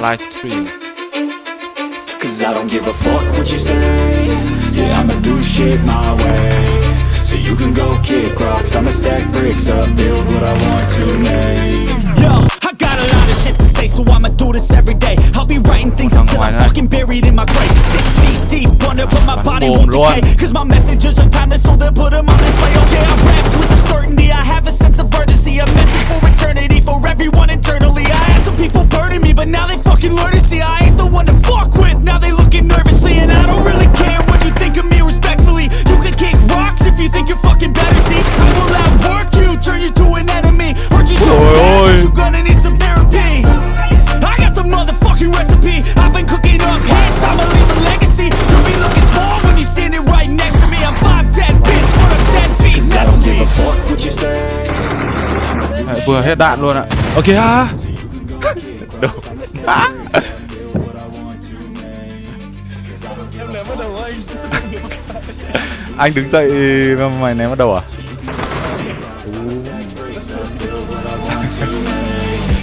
live stream Cause I don't give a fuck what you say. Yeah, I'ma do shit my way. So you can go kick rocks. I'ma stack bricks up, build what I want to make. Yo, I got a lot of shit to say So I'ma do this every day. I'll be writing things until I'm fucking buried in my grave. Six feet deep under but my body won't decay. Cause my messages are timeless so they'll put them on display. Okay, I rap with a certainty. I have a sense of urgency A message for Đấy, vừa hết đạn luôn ạ. Ok ha Đâu? anh đứng dậy mà mày ném vào đầu à?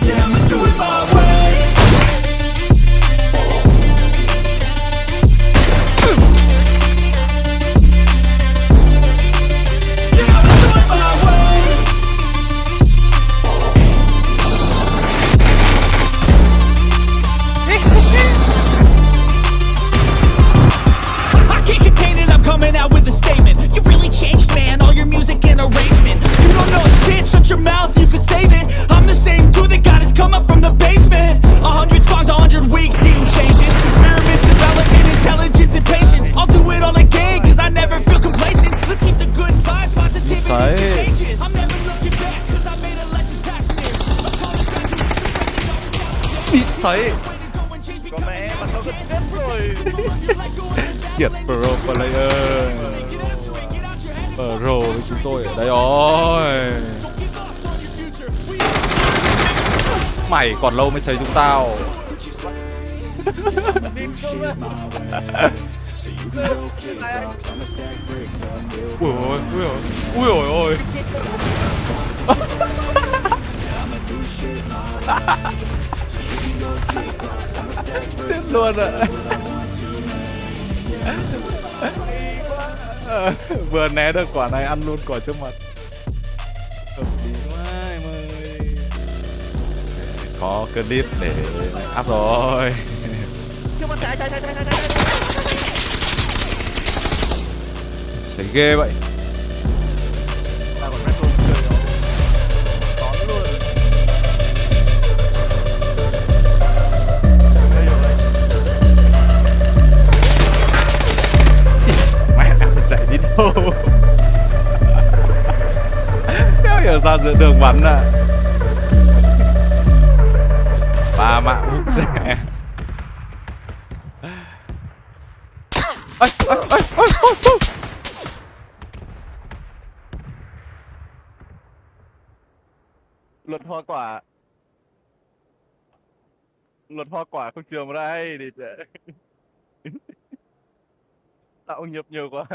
Yeah, I'ma do it my Bị sấy. Có mẹ mà sao cứ tiếp rồi. Kiệt Pro Player. Pro với chúng tôi ở đây. Rồi Mày còn lâu mới xây chúng tao. Ui ôi, ui ôi, ui ôi ôi Tiếp luôn ạ. Ờ, vừa né được quả này, ăn luôn quả trước mặt. Hợp lý quá em ơi. Có clip để up rồi. Xảy ghê vậy. Đéo hiểu sao giữa đường bắn à? Ba mạng hút xe. Ây, ây, ây, ây, ây, ây. luật hoa quả. Luật hoa quả không trường vào đây để tạo nghiệp nhiều quá.